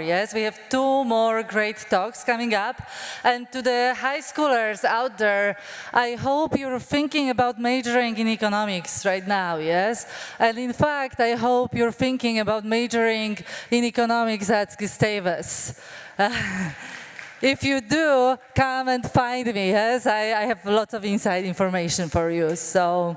Yes, we have two more great talks coming up. And to the high schoolers out there, I hope you're thinking about majoring in economics right now, yes? And in fact, I hope you're thinking about majoring in economics at Gustavus. If you do, come and find me, yes? I, I have lots of inside information for you. So,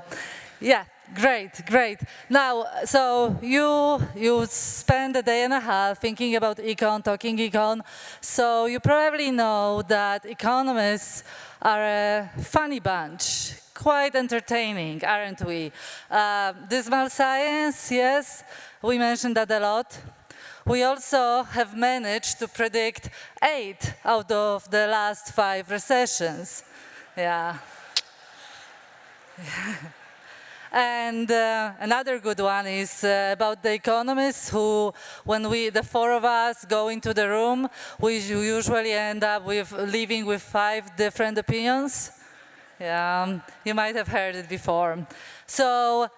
yeah. Great, great. Now, so you you spend a day and a half thinking about econ, talking econ. So you probably know that economists are a funny bunch, quite entertaining, aren't we? Uh, dismal science, yes, we mentioned that a lot. We also have managed to predict eight out of the last five recessions. Yeah. And uh, another good one is uh, about the economists who, when we, the four of us go into the room, we usually end up with leaving with five different opinions. Yeah, um, you might have heard it before. So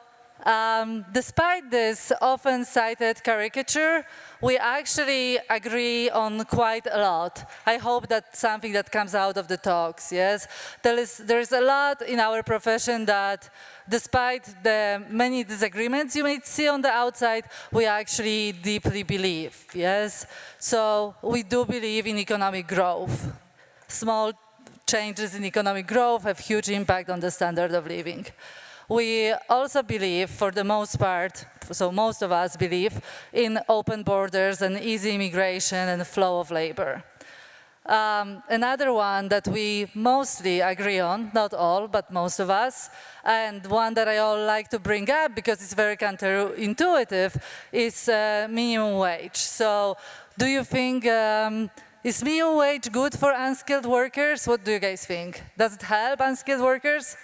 um, despite this often cited caricature, we actually agree on quite a lot. I hope that's something that comes out of the talks, yes? There is, there is a lot in our profession that despite the many disagreements you may see on the outside, we actually deeply believe, yes? So we do believe in economic growth. Small changes in economic growth have huge impact on the standard of living. We also believe, for the most part, so most of us believe, in open borders and easy immigration and flow of labor. Um, another one that we mostly agree on, not all, but most of us, and one that I all like to bring up because it's very counterintuitive, is uh, minimum wage. So do you think, um, is minimum wage good for unskilled workers? What do you guys think? Does it help unskilled workers?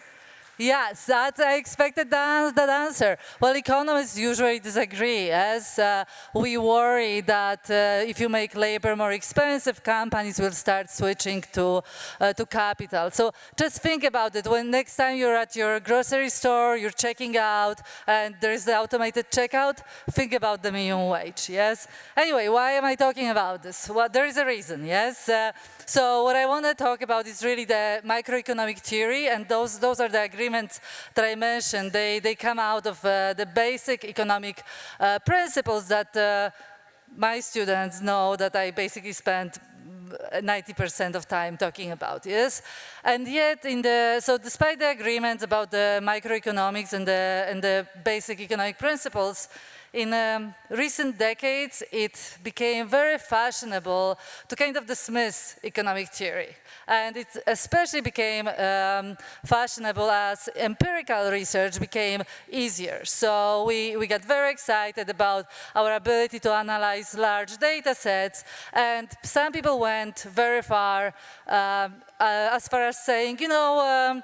Yes, that I expected that, that answer. Well, economists usually disagree, as uh, we worry that uh, if you make labor more expensive, companies will start switching to, uh, to capital. So just think about it. When next time you're at your grocery store, you're checking out, and there's the automated checkout, think about the minimum wage, yes? Anyway, why am I talking about this? Well, there is a reason, yes? Uh, so what I want to talk about is really the microeconomic theory, and those, those are the agreements that I mentioned. They, they come out of uh, the basic economic uh, principles that uh, my students know that I basically spent 90% of time talking about, yes? And yet, in the, so despite the agreements about the microeconomics and the, and the basic economic principles, in um, recent decades, it became very fashionable to kind of dismiss economic theory. And it especially became um, fashionable as empirical research became easier. So we, we got very excited about our ability to analyze large data sets. And some people went very far um, uh, as far as saying, you know, um,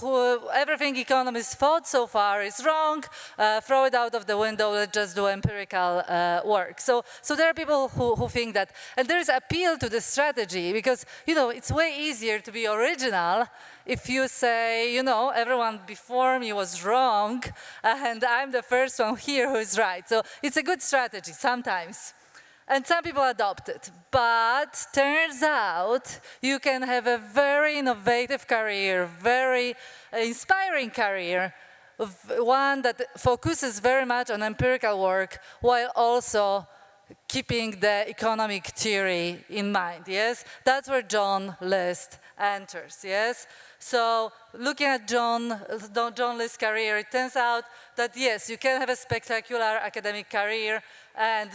who, everything economists thought so far is wrong, uh, throw it out of the window, let's just do empirical uh, work. So, so there are people who, who think that, and there is appeal to this strategy because, you know, it's way easier to be original if you say, you know, everyone before me was wrong and I'm the first one here who is right. So it's a good strategy sometimes. And some people adopt it. But turns out you can have a very innovative career, very inspiring career, one that focuses very much on empirical work while also keeping the economic theory in mind, yes? That's where John List enters, yes? So looking at John, John List's career, it turns out that yes, you can have a spectacular academic career and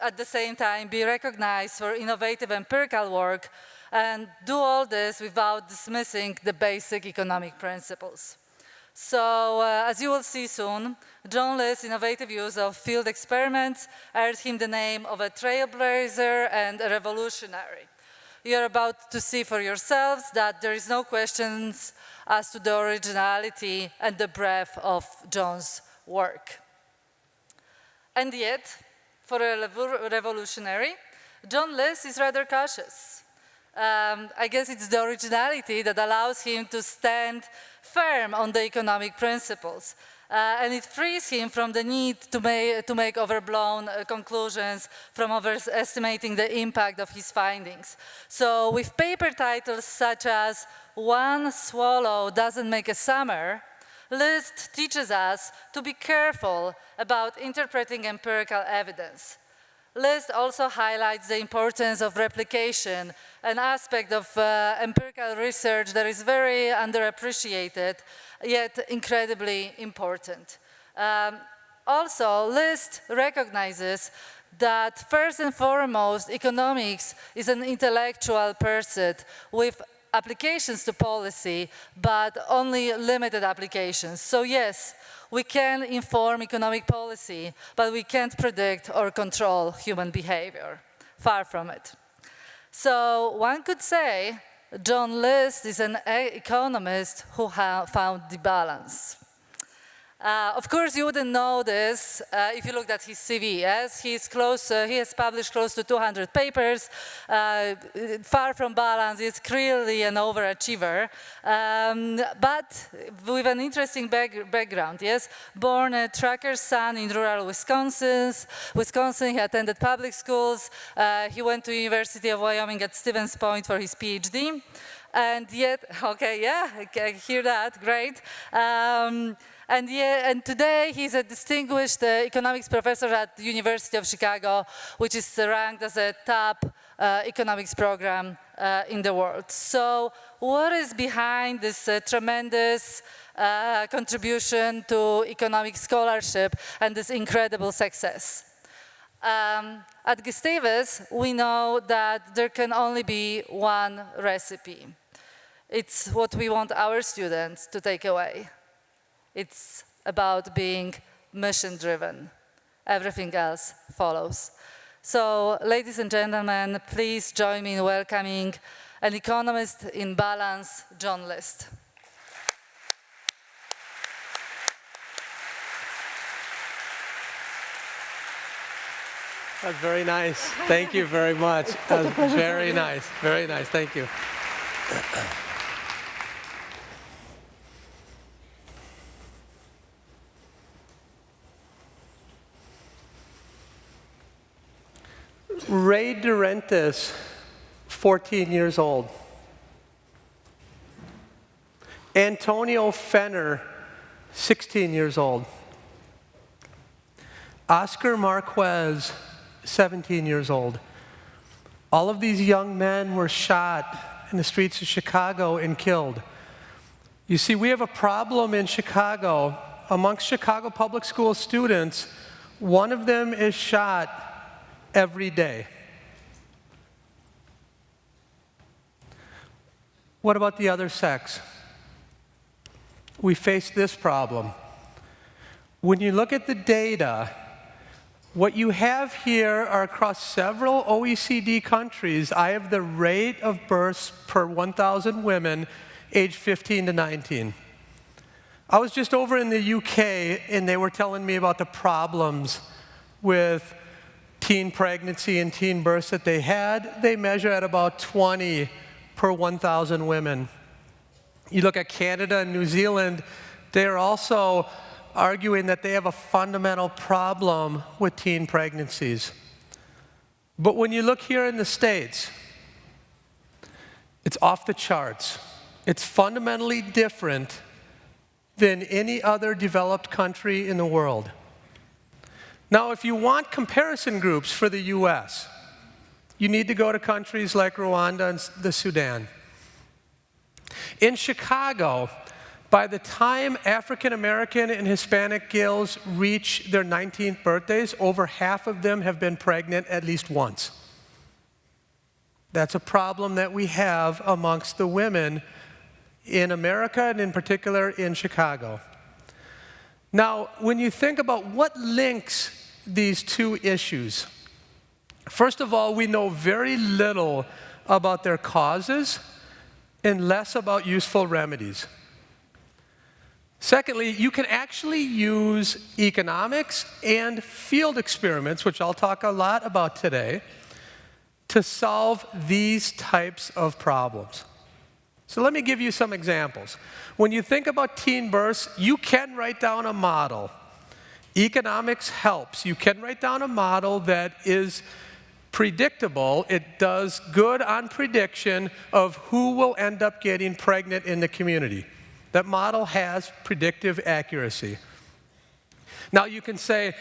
at the same time be recognized for innovative empirical work and do all this without dismissing the basic economic principles. So, uh, as you will see soon, John List's innovative use of field experiments earned him the name of a trailblazer and a revolutionary. You're about to see for yourselves that there is no questions as to the originality and the breadth of John's work. And yet, for a revolutionary, John List is rather cautious. Um, I guess it's the originality that allows him to stand firm on the economic principles. Uh, and it frees him from the need to, make, to make overblown uh, conclusions from overestimating the impact of his findings. So with paper titles such as One Swallow Doesn't Make a Summer, List teaches us to be careful about interpreting empirical evidence. List also highlights the importance of replication, an aspect of uh, empirical research that is very underappreciated, yet incredibly important. Um, also, List recognizes that first and foremost, economics is an intellectual pursuit with applications to policy, but only limited applications. So yes, we can inform economic policy, but we can't predict or control human behavior. Far from it. So one could say John List is an economist who found the balance. Uh, of course, you wouldn't know this uh, if you looked at his CV, yes? He's close, uh, he has published close to 200 papers, uh, far from balance, he's clearly an overachiever, um, but with an interesting back background, yes? Born a trucker's son in rural Wisconsin, Wisconsin, he attended public schools, uh, he went to University of Wyoming at Stevens Point for his PhD, and yet, okay, yeah, I hear that, great. Um, and, yeah, and today he's a distinguished uh, economics professor at the University of Chicago, which is ranked as a top uh, economics program uh, in the world. So what is behind this uh, tremendous uh, contribution to economic scholarship and this incredible success? Um, at Gustavus, we know that there can only be one recipe. It's what we want our students to take away. It's about being mission-driven. Everything else follows. So, ladies and gentlemen, please join me in welcoming an economist in balance, John List. That's very nice. Thank you very much. That's very nice. Very nice. Thank you. Ray DeRentis, 14 years old. Antonio Fenner, 16 years old. Oscar Marquez, 17 years old. All of these young men were shot in the streets of Chicago and killed. You see, we have a problem in Chicago. Amongst Chicago public school students, one of them is shot every day. What about the other sex? We face this problem. When you look at the data, what you have here are across several OECD countries, I have the rate of births per 1,000 women aged 15 to 19. I was just over in the UK and they were telling me about the problems with teen pregnancy and teen births that they had, they measure at about 20 per 1,000 women. You look at Canada and New Zealand, they're also arguing that they have a fundamental problem with teen pregnancies. But when you look here in the States, it's off the charts. It's fundamentally different than any other developed country in the world. Now, if you want comparison groups for the US, you need to go to countries like Rwanda and the Sudan. In Chicago, by the time African American and Hispanic girls reach their 19th birthdays, over half of them have been pregnant at least once. That's a problem that we have amongst the women in America and in particular in Chicago. Now, when you think about what links these two issues. First of all, we know very little about their causes and less about useful remedies. Secondly, you can actually use economics and field experiments, which I'll talk a lot about today, to solve these types of problems. So let me give you some examples. When you think about teen births, you can write down a model. Economics helps. You can write down a model that is predictable. It does good on prediction of who will end up getting pregnant in the community. That model has predictive accuracy. Now you can say,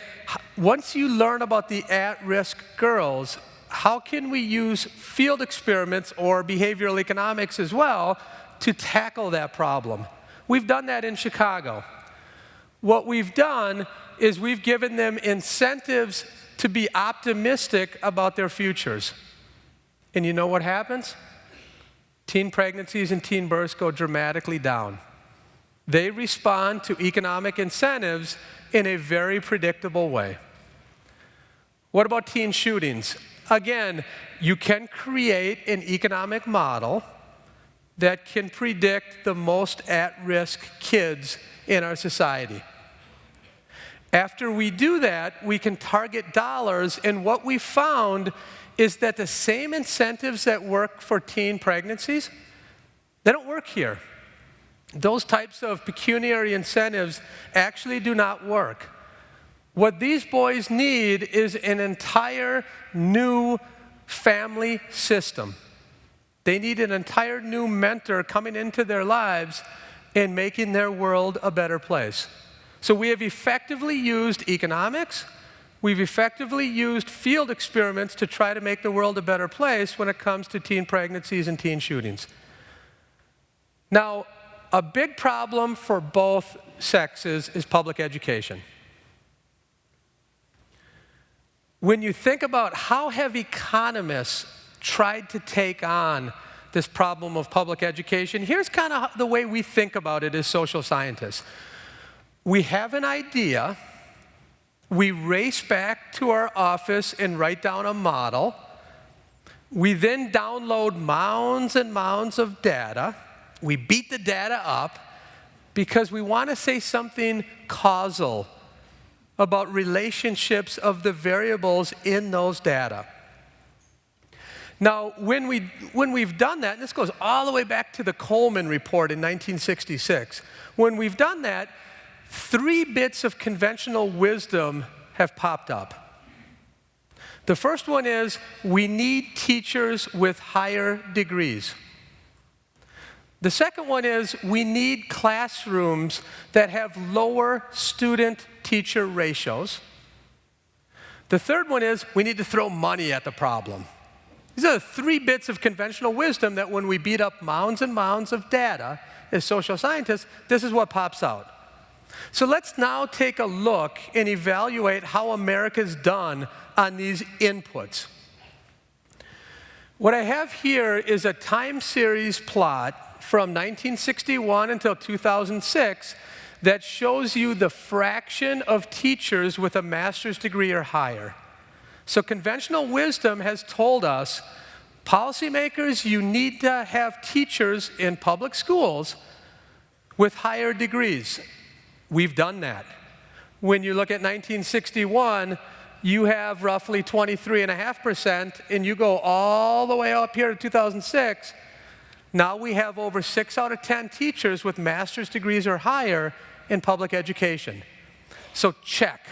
once you learn about the at-risk girls, how can we use field experiments or behavioral economics as well to tackle that problem? We've done that in Chicago. What we've done is we've given them incentives to be optimistic about their futures. And you know what happens? Teen pregnancies and teen births go dramatically down. They respond to economic incentives in a very predictable way. What about teen shootings? Again, you can create an economic model that can predict the most at-risk kids in our society. After we do that, we can target dollars, and what we found is that the same incentives that work for teen pregnancies, they don't work here. Those types of pecuniary incentives actually do not work. What these boys need is an entire new family system. They need an entire new mentor coming into their lives and making their world a better place. So we have effectively used economics, we've effectively used field experiments to try to make the world a better place when it comes to teen pregnancies and teen shootings. Now, a big problem for both sexes is public education. When you think about how have economists tried to take on this problem of public education, here's kind of the way we think about it as social scientists we have an idea, we race back to our office and write down a model. We then download mounds and mounds of data. We beat the data up because we want to say something causal about relationships of the variables in those data. Now, when, we, when we've done that, and this goes all the way back to the Coleman report in 1966, when we've done that, three bits of conventional wisdom have popped up. The first one is we need teachers with higher degrees. The second one is we need classrooms that have lower student teacher ratios. The third one is we need to throw money at the problem. These are the three bits of conventional wisdom that when we beat up mounds and mounds of data as social scientists, this is what pops out. So let's now take a look and evaluate how America's done on these inputs. What I have here is a time series plot from 1961 until 2006 that shows you the fraction of teachers with a master's degree or higher. So conventional wisdom has told us, policymakers, you need to have teachers in public schools with higher degrees. We've done that. When you look at 1961, you have roughly 23.5%, and you go all the way up here to 2006, now we have over six out of 10 teachers with master's degrees or higher in public education. So check.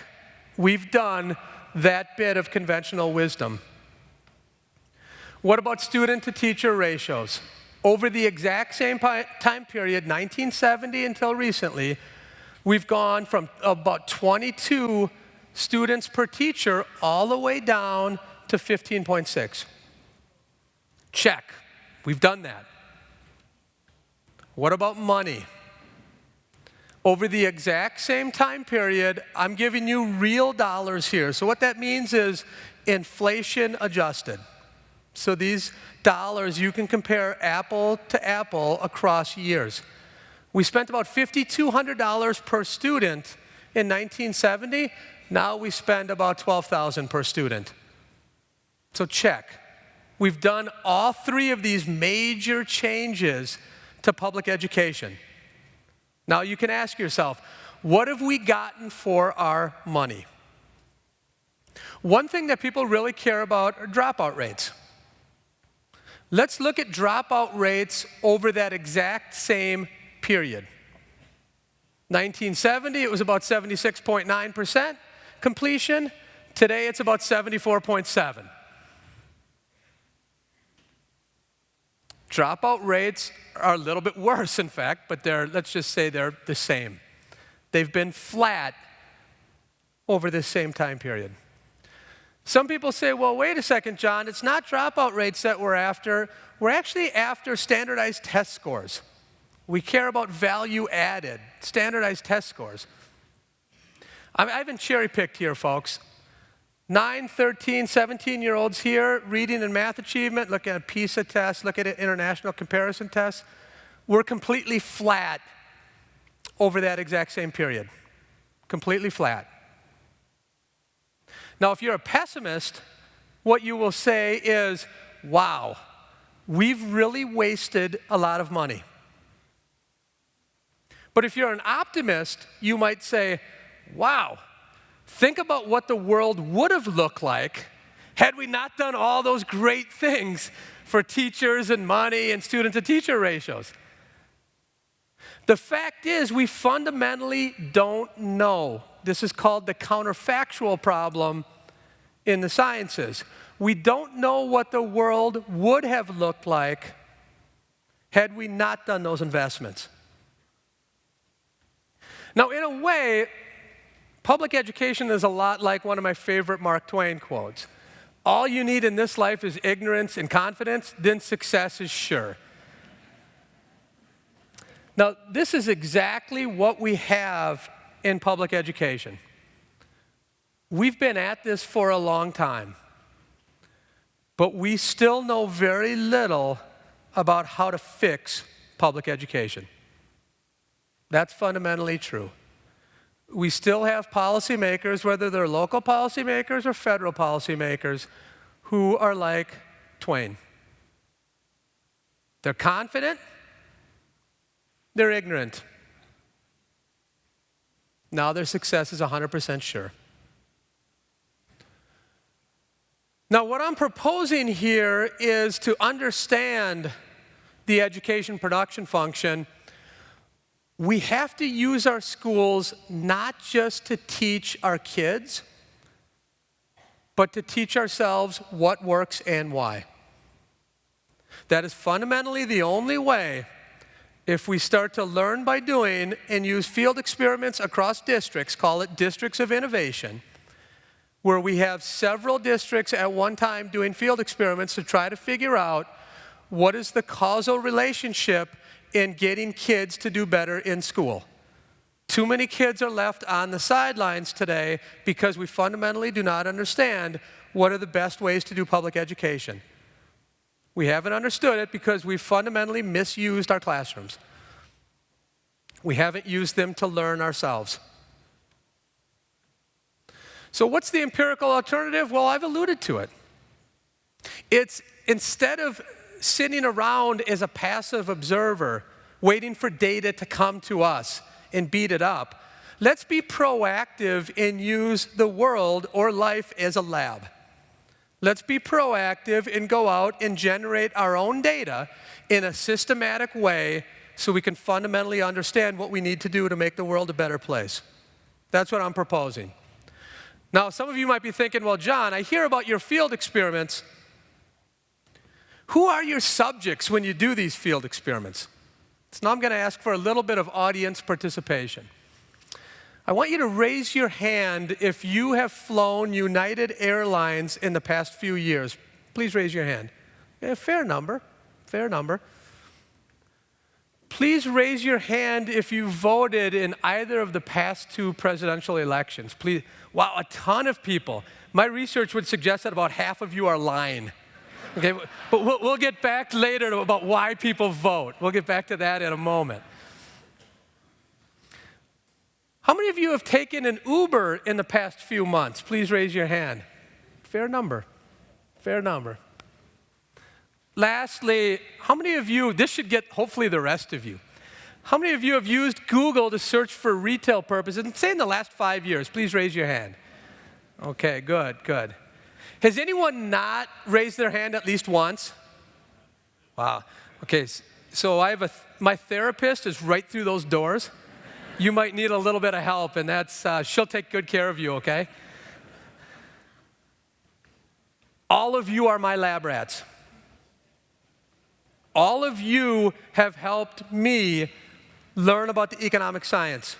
We've done that bit of conventional wisdom. What about student to teacher ratios? Over the exact same time period, 1970 until recently, We've gone from about 22 students per teacher all the way down to 15.6. Check. We've done that. What about money? Over the exact same time period, I'm giving you real dollars here. So what that means is inflation adjusted. So these dollars, you can compare apple to apple across years. We spent about $5,200 per student in 1970. Now we spend about $12,000 per student. So check. We've done all three of these major changes to public education. Now you can ask yourself, what have we gotten for our money? One thing that people really care about are dropout rates. Let's look at dropout rates over that exact same period. 1970, it was about 76.9% completion. Today, it's about 74.7. Dropout rates are a little bit worse, in fact, but they're, let's just say they're the same. They've been flat over this same time period. Some people say, well, wait a second, John, it's not dropout rates that we're after. We're actually after standardized test scores. We care about value added, standardized test scores. I haven't cherry picked here, folks. 9, 13, 17 year olds here, reading and math achievement, look at a PISA tests, look at international comparison tests. We're completely flat over that exact same period. Completely flat. Now, if you're a pessimist, what you will say is, wow, we've really wasted a lot of money. But if you're an optimist, you might say, wow, think about what the world would have looked like had we not done all those great things for teachers and money and student to teacher ratios. The fact is, we fundamentally don't know. This is called the counterfactual problem in the sciences. We don't know what the world would have looked like had we not done those investments. Now, in a way, public education is a lot like one of my favorite Mark Twain quotes. All you need in this life is ignorance and confidence, then success is sure. Now, this is exactly what we have in public education. We've been at this for a long time, but we still know very little about how to fix public education. That's fundamentally true. We still have policymakers, whether they're local policymakers or federal policymakers, who are like Twain. They're confident, they're ignorant. Now their success is 100% sure. Now, what I'm proposing here is to understand the education production function. We have to use our schools not just to teach our kids, but to teach ourselves what works and why. That is fundamentally the only way if we start to learn by doing and use field experiments across districts, call it districts of innovation, where we have several districts at one time doing field experiments to try to figure out what is the causal relationship in getting kids to do better in school. Too many kids are left on the sidelines today because we fundamentally do not understand what are the best ways to do public education. We haven't understood it because we fundamentally misused our classrooms. We haven't used them to learn ourselves. So what's the empirical alternative? Well, I've alluded to it. It's instead of sitting around as a passive observer, waiting for data to come to us and beat it up, let's be proactive and use the world or life as a lab. Let's be proactive and go out and generate our own data in a systematic way so we can fundamentally understand what we need to do to make the world a better place. That's what I'm proposing. Now, some of you might be thinking, well, John, I hear about your field experiments. Who are your subjects when you do these field experiments? So now I'm going to ask for a little bit of audience participation. I want you to raise your hand if you have flown United Airlines in the past few years. Please raise your hand. Yeah, fair number, fair number. Please raise your hand if you voted in either of the past two presidential elections. Please, wow, a ton of people. My research would suggest that about half of you are lying. Okay, but we'll, we'll get back later about why people vote. We'll get back to that in a moment. How many of you have taken an Uber in the past few months? Please raise your hand. Fair number. Fair number. Lastly, how many of you, this should get hopefully the rest of you, how many of you have used Google to search for retail purposes, and say in the last five years? Please raise your hand. Okay, good, good. Has anyone not raised their hand at least once? Wow. Okay, so I have a, my therapist is right through those doors. You might need a little bit of help, and that's, uh, she'll take good care of you, okay? All of you are my lab rats. All of you have helped me learn about the economic science.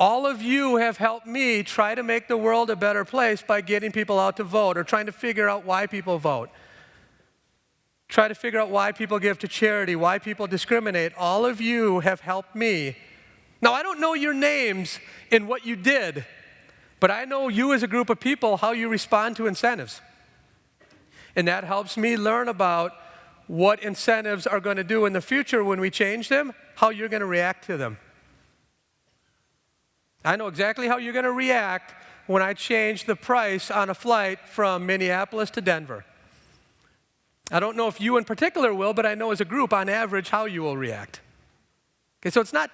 All of you have helped me try to make the world a better place by getting people out to vote or trying to figure out why people vote. Try to figure out why people give to charity, why people discriminate. All of you have helped me. Now, I don't know your names and what you did, but I know you as a group of people, how you respond to incentives. And that helps me learn about what incentives are going to do in the future when we change them, how you're going to react to them. I know exactly how you're going to react when I change the price on a flight from Minneapolis to Denver. I don't know if you in particular will, but I know as a group, on average, how you will react. Okay, so it's not,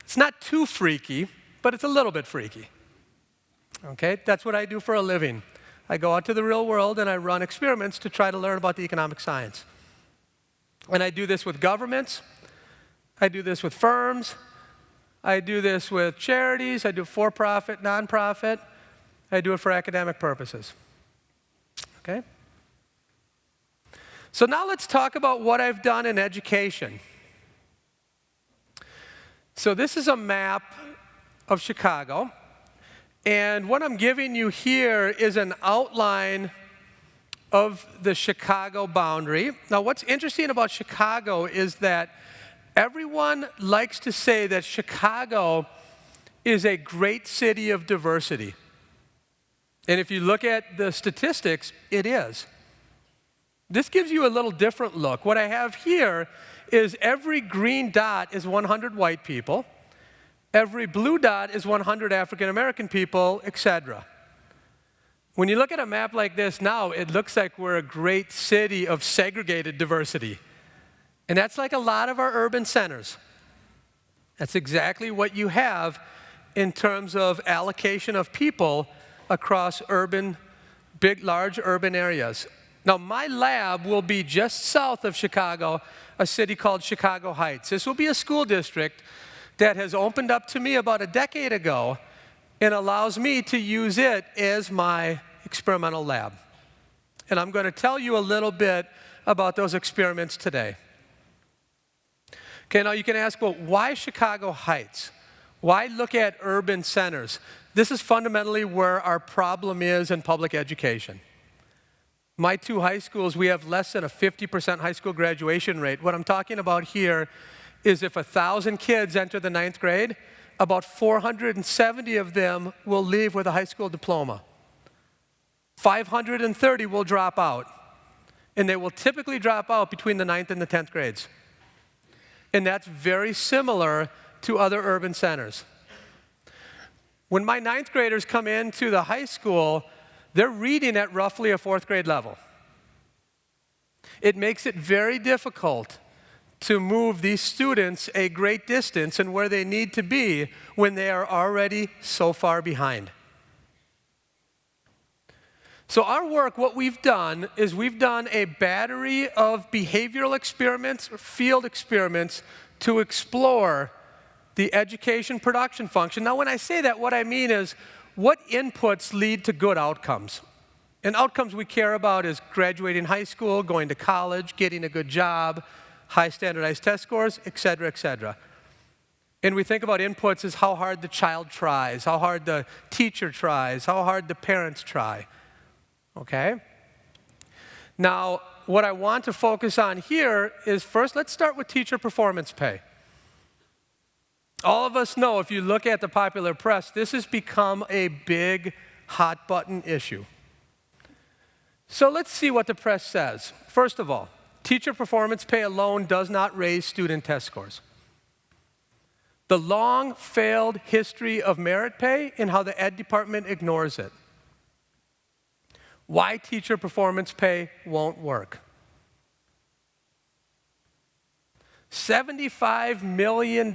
it's not too freaky, but it's a little bit freaky. Okay, that's what I do for a living. I go out to the real world and I run experiments to try to learn about the economic science. And I do this with governments, I do this with firms, I do this with charities, I do for profit, nonprofit, I do it for academic purposes. Okay? So now let's talk about what I've done in education. So this is a map of Chicago. And what I'm giving you here is an outline of the Chicago boundary. Now, what's interesting about Chicago is that everyone likes to say that Chicago is a great city of diversity. And if you look at the statistics, it is. This gives you a little different look. What I have here is every green dot is 100 white people, every blue dot is 100 African American people, etc. When you look at a map like this now, it looks like we're a great city of segregated diversity. And that's like a lot of our urban centers. That's exactly what you have in terms of allocation of people across urban, big, large urban areas. Now, my lab will be just south of Chicago, a city called Chicago Heights. This will be a school district that has opened up to me about a decade ago and allows me to use it as my experimental lab. And I'm going to tell you a little bit about those experiments today. Okay, now you can ask, well, why Chicago Heights? Why look at urban centers? This is fundamentally where our problem is in public education. My two high schools, we have less than a 50% high school graduation rate. What I'm talking about here is if 1,000 kids enter the ninth grade, about 470 of them will leave with a high school diploma. 530 will drop out. And they will typically drop out between the ninth and the 10th grades. And that's very similar to other urban centers. When my ninth graders come into the high school, they're reading at roughly a fourth grade level. It makes it very difficult to move these students a great distance and where they need to be when they are already so far behind. So our work, what we've done is we've done a battery of behavioral experiments, or field experiments to explore the education production function. Now when I say that, what I mean is what inputs lead to good outcomes? And outcomes we care about is graduating high school, going to college, getting a good job, high standardized test scores, et cetera, et cetera. And we think about inputs as how hard the child tries, how hard the teacher tries, how hard the parents try. Okay? Now, what I want to focus on here is first, let's start with teacher performance pay. All of us know, if you look at the popular press, this has become a big hot button issue. So let's see what the press says. First of all, teacher performance pay alone does not raise student test scores. The long failed history of merit pay and how the ed department ignores it. Why teacher performance pay won't work. $75 million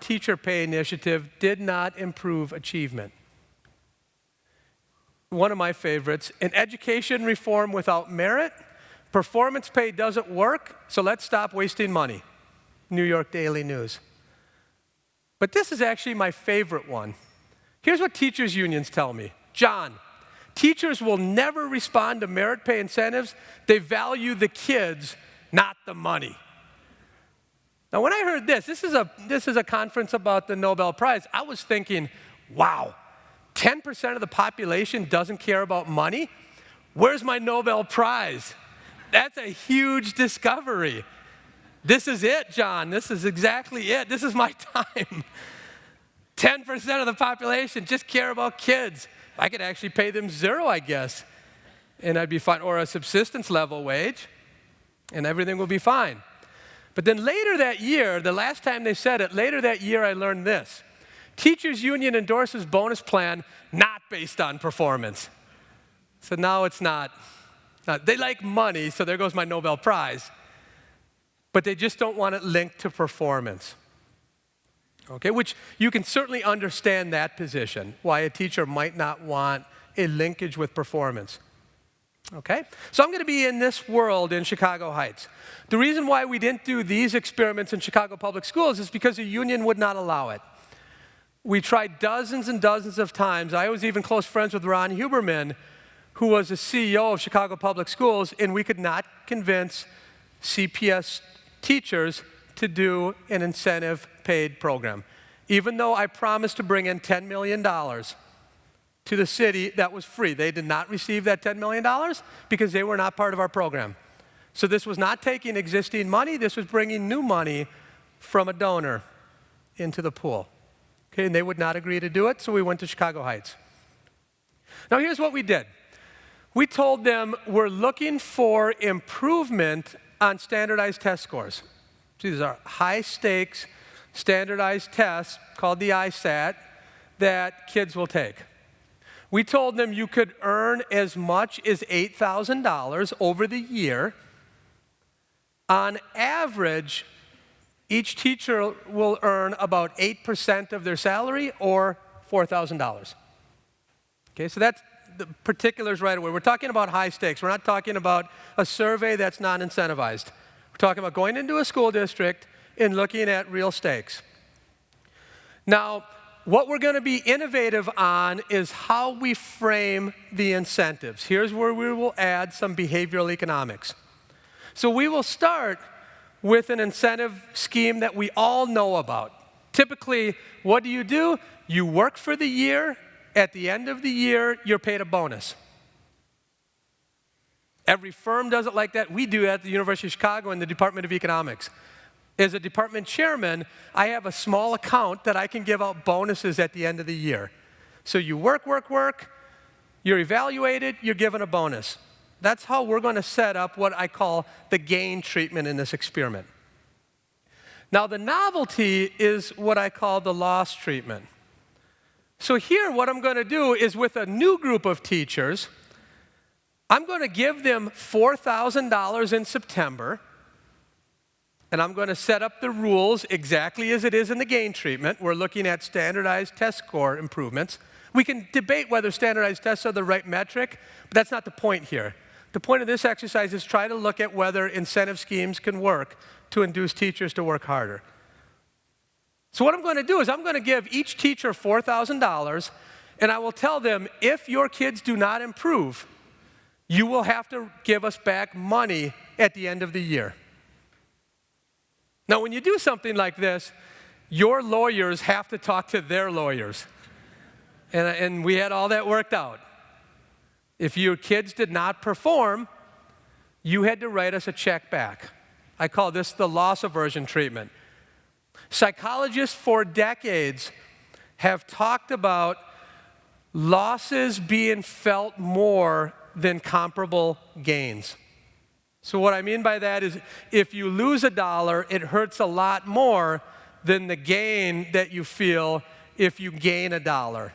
teacher pay initiative did not improve achievement. One of my favorites, an education reform without merit Performance pay doesn't work, so let's stop wasting money. New York Daily News. But this is actually my favorite one. Here's what teachers' unions tell me John, teachers will never respond to merit pay incentives. They value the kids, not the money. Now, when I heard this, this is a, this is a conference about the Nobel Prize, I was thinking, wow, 10% of the population doesn't care about money? Where's my Nobel Prize? That's a huge discovery. This is it, John. This is exactly it. This is my time. 10% of the population just care about kids. I could actually pay them zero, I guess, and I'd be fine, or a subsistence level wage, and everything will be fine. But then later that year, the last time they said it, later that year I learned this. Teachers Union endorses bonus plan not based on performance. So now it's not, not. They like money, so there goes my Nobel Prize. But they just don't want it linked to performance. Okay, which you can certainly understand that position, why a teacher might not want a linkage with performance. Okay? So I'm going to be in this world in Chicago Heights. The reason why we didn't do these experiments in Chicago Public Schools is because the union would not allow it. We tried dozens and dozens of times. I was even close friends with Ron Huberman, who was the CEO of Chicago Public Schools, and we could not convince CPS teachers to do an incentive paid program. Even though I promised to bring in $10 million to the city that was free. They did not receive that $10 million because they were not part of our program. So this was not taking existing money, this was bringing new money from a donor into the pool. Okay, and they would not agree to do it, so we went to Chicago Heights. Now here's what we did. We told them we're looking for improvement on standardized test scores. These are high stakes standardized test called the ISAT that kids will take. We told them you could earn as much as $8,000 over the year. On average, each teacher will earn about 8% of their salary or $4,000. Okay, so that's the particulars right away. We're talking about high stakes. We're not talking about a survey that's non incentivized. We're talking about going into a school district and looking at real stakes. Now, what we're going to be innovative on is how we frame the incentives. Here's where we will add some behavioral economics. So we will start with an incentive scheme that we all know about. Typically, what do you do? You work for the year. At the end of the year, you're paid a bonus. Every firm does it like that. We do at the University of Chicago in the Department of Economics as a department chairman, I have a small account that I can give out bonuses at the end of the year. So you work, work, work, you're evaluated, you're given a bonus. That's how we're going to set up what I call the gain treatment in this experiment. Now, the novelty is what I call the loss treatment. So, here, what I'm going to do is with a new group of teachers, I'm going to give them $4,000 in September and I'm going to set up the rules exactly as it is in the gain treatment. We're looking at standardized test score improvements. We can debate whether standardized tests are the right metric, but that's not the point here. The point of this exercise is try to look at whether incentive schemes can work to induce teachers to work harder. So what I'm going to do is I'm going to give each teacher $4,000, and I will tell them, if your kids do not improve, you will have to give us back money at the end of the year. Now, when you do something like this, your lawyers have to talk to their lawyers. And, and we had all that worked out. If your kids did not perform, you had to write us a check back. I call this the loss aversion treatment. Psychologists for decades have talked about losses being felt more than comparable gains. So, what I mean by that is if you lose a dollar, it hurts a lot more than the gain that you feel if you gain a dollar.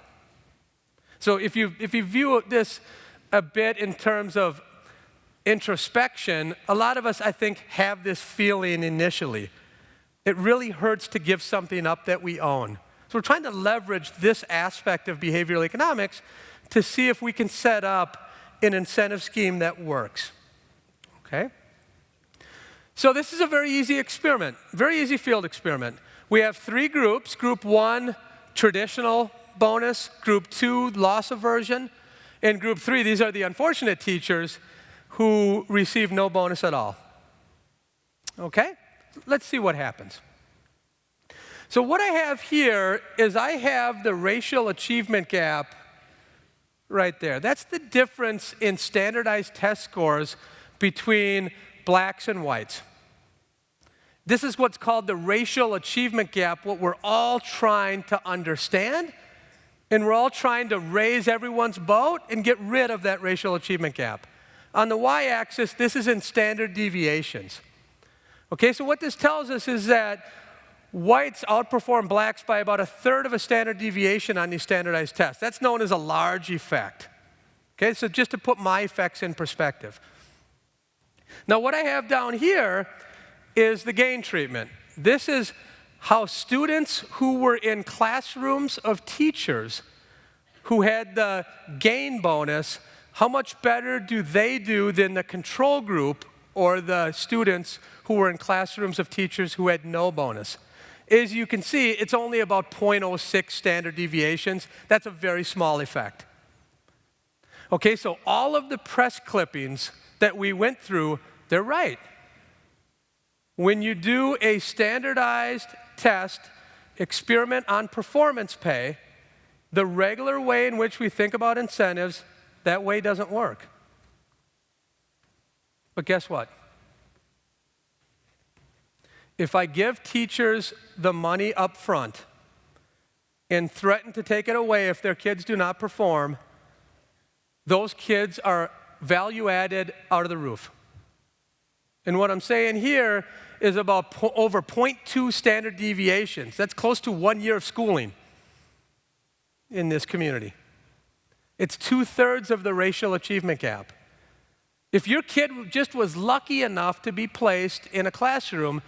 So, if you, if you view this a bit in terms of introspection, a lot of us, I think, have this feeling initially. It really hurts to give something up that we own. So, we're trying to leverage this aspect of behavioral economics to see if we can set up an incentive scheme that works. Okay? So this is a very easy experiment, very easy field experiment. We have three groups. Group one, traditional bonus. Group two, loss aversion. and group three, these are the unfortunate teachers who receive no bonus at all. Okay? Let's see what happens. So what I have here is I have the racial achievement gap right there. That's the difference in standardized test scores between blacks and whites. This is what's called the racial achievement gap, what we're all trying to understand. And we're all trying to raise everyone's boat and get rid of that racial achievement gap. On the y-axis, this is in standard deviations. Okay, so what this tells us is that whites outperform blacks by about a third of a standard deviation on these standardized tests. That's known as a large effect. Okay, so just to put my effects in perspective. Now, what I have down here is the gain treatment. This is how students who were in classrooms of teachers who had the gain bonus, how much better do they do than the control group or the students who were in classrooms of teachers who had no bonus? As you can see, it's only about 0.06 standard deviations. That's a very small effect. Okay, so all of the press clippings that we went through, they're right. When you do a standardized test, experiment on performance pay, the regular way in which we think about incentives, that way doesn't work. But guess what? If I give teachers the money up front and threaten to take it away if their kids do not perform, those kids are value added out of the roof. And what I'm saying here is about po over 0.2 standard deviations. That's close to one year of schooling in this community. It's two thirds of the racial achievement gap. If your kid just was lucky enough to be placed in a classroom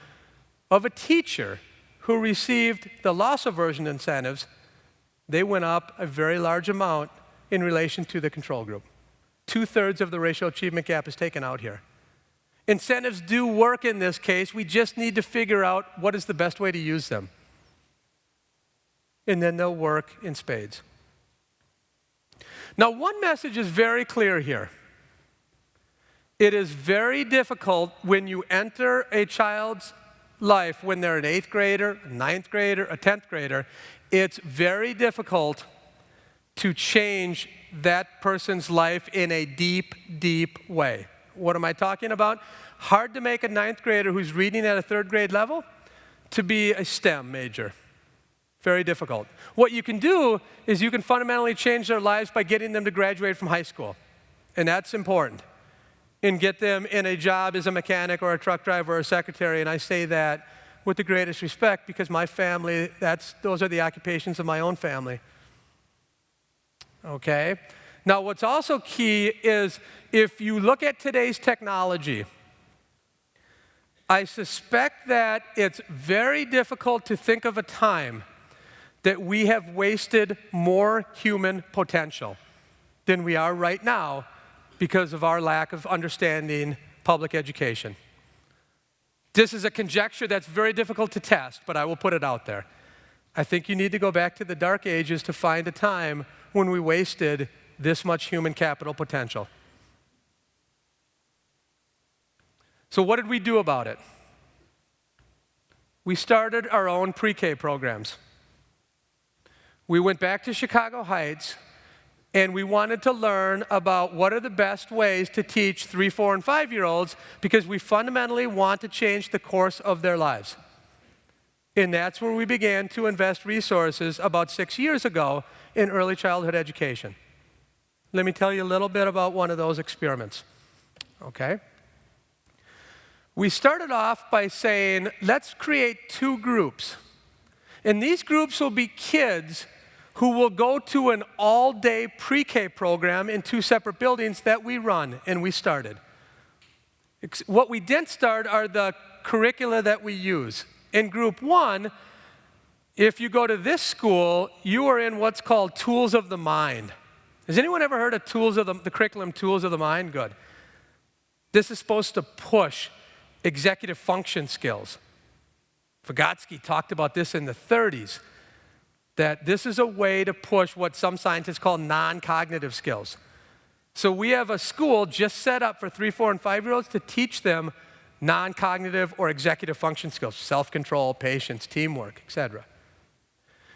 of a teacher who received the loss aversion incentives, they went up a very large amount in relation to the control group. Two thirds of the racial achievement gap is taken out here. Incentives do work in this case. We just need to figure out what is the best way to use them. And then they'll work in spades. Now, one message is very clear here. It is very difficult when you enter a child's life when they're an eighth grader, ninth grader, a tenth grader. It's very difficult to change that person's life in a deep, deep way. What am I talking about? Hard to make a ninth grader who's reading at a third grade level to be a STEM major. Very difficult. What you can do is you can fundamentally change their lives by getting them to graduate from high school. And that's important. And get them in a job as a mechanic or a truck driver or a secretary. And I say that with the greatest respect because my family, that's, those are the occupations of my own family. Okay? Now, what's also key is if you look at today's technology, I suspect that it's very difficult to think of a time that we have wasted more human potential than we are right now because of our lack of understanding public education. This is a conjecture that's very difficult to test, but I will put it out there. I think you need to go back to the dark ages to find a time when we wasted this much human capital potential. So, what did we do about it? We started our own pre K programs. We went back to Chicago Heights and we wanted to learn about what are the best ways to teach three, four, and five year olds because we fundamentally want to change the course of their lives. And that's where we began to invest resources about six years ago in early childhood education. Let me tell you a little bit about one of those experiments. Okay? We started off by saying, let's create two groups. And these groups will be kids who will go to an all day pre K program in two separate buildings that we run and we started. What we didn't start are the curricula that we use. In group one, if you go to this school, you are in what's called tools of the mind. Has anyone ever heard of tools of the, the curriculum Tools of the Mind? Good. This is supposed to push executive function skills. Vygotsky talked about this in the 30s, that this is a way to push what some scientists call non-cognitive skills. So we have a school just set up for three, four, and five-year-olds to teach them non-cognitive or executive function skills, self-control, patience, teamwork, etc.